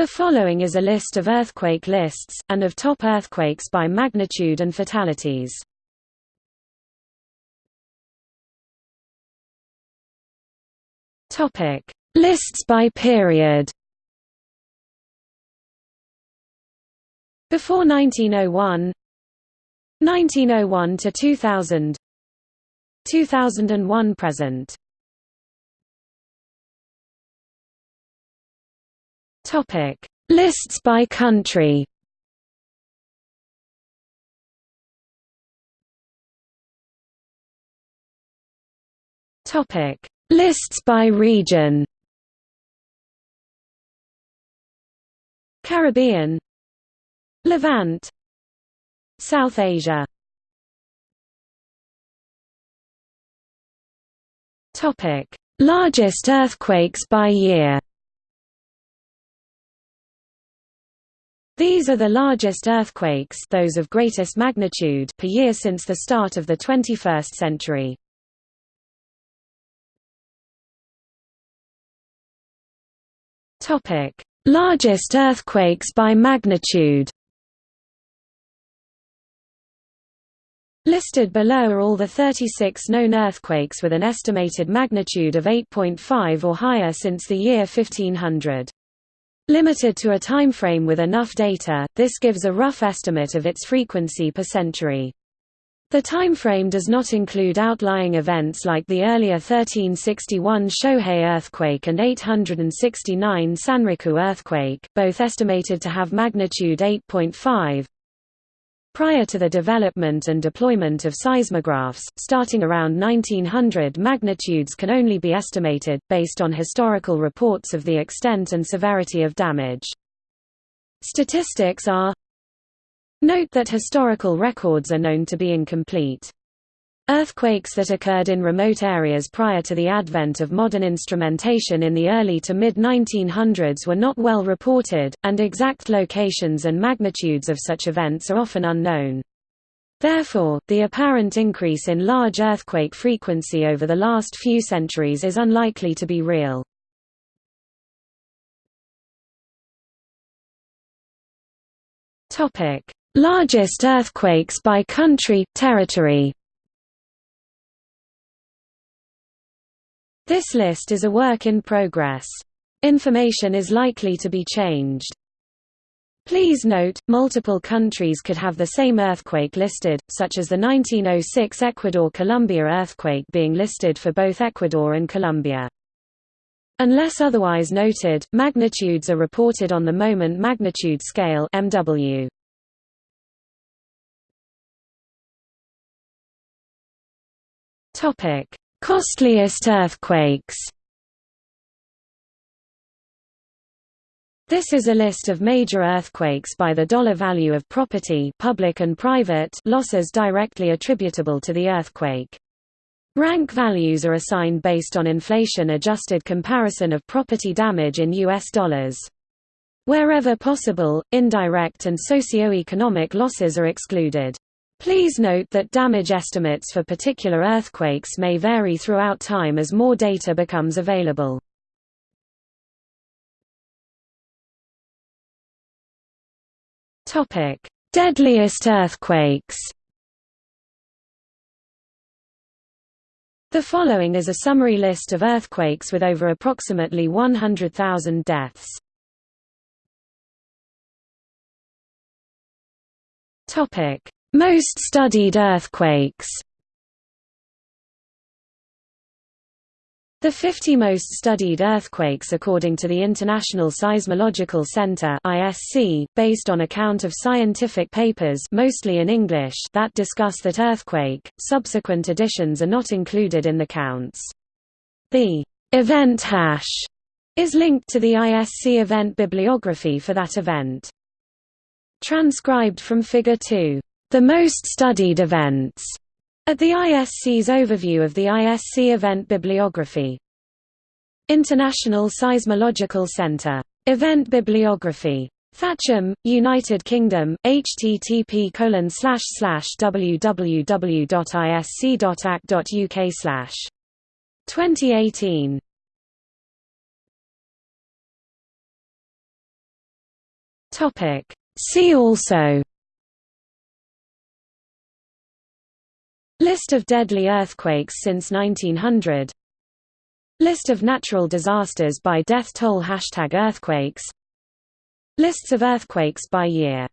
The following is a list of earthquake lists, and of top earthquakes by magnitude and fatalities. Lists by period. Before 1901 1901 to 2000 2001 present Topic: Lists by country. Topic: Lists by region. Caribbean, Levant, South Asia. Topic: Largest earthquakes by year. These are the largest earthquakes those of greatest magnitude per year since the start of the 21st century. Largest earthquakes by magnitude. Listed below are all the 36 known earthquakes with an estimated magnitude of 8.5 or higher since the year 1500. Limited to a timeframe with enough data, this gives a rough estimate of its frequency per century. The timeframe does not include outlying events like the earlier 1361 Shohei earthquake and 869 Sanriku earthquake, both estimated to have magnitude 8.5. Prior to the development and deployment of seismographs, starting around 1900 magnitudes can only be estimated, based on historical reports of the extent and severity of damage. Statistics are Note that historical records are known to be incomplete. Earthquakes that occurred in remote areas prior to the advent of modern instrumentation in the early to mid-1900s were not well reported, and exact locations and magnitudes of such events are often unknown. Therefore, the apparent increase in large earthquake frequency over the last few centuries is unlikely to be real. Largest earthquakes by country, territory This list is a work in progress. Information is likely to be changed. Please note, multiple countries could have the same earthquake listed, such as the 1906 Ecuador-Colombia earthquake being listed for both Ecuador and Colombia. Unless otherwise noted, magnitudes are reported on the moment magnitude scale MW. Topic: Costliest earthquakes This is a list of major earthquakes by the dollar value of property public and private losses directly attributable to the earthquake. Rank values are assigned based on inflation-adjusted comparison of property damage in U.S. dollars. Wherever possible, indirect and socio-economic losses are excluded. Please note that damage estimates for particular earthquakes may vary throughout time as more data becomes available. Deadliest earthquakes. The following is a summary list of earthquakes with over approximately 100,000 deaths. Topic: most studied earthquakes The 50 most studied earthquakes according to the International Seismological Center (ISC), based on a count of scientific papers mostly in English that discuss that earthquake. Subsequent editions are not included in the counts. The event hash is linked to the ISC event bibliography for that event. Transcribed from Figure 2 the most studied events at the ISC's overview of the ISC event bibliography. International Seismological Center. Event bibliography. Thatcham, United Kingdom, http www.isc.ac.uk 2018 See also List of deadly earthquakes since 1900 List of natural disasters by death toll Hashtag earthquakes. Lists of earthquakes by year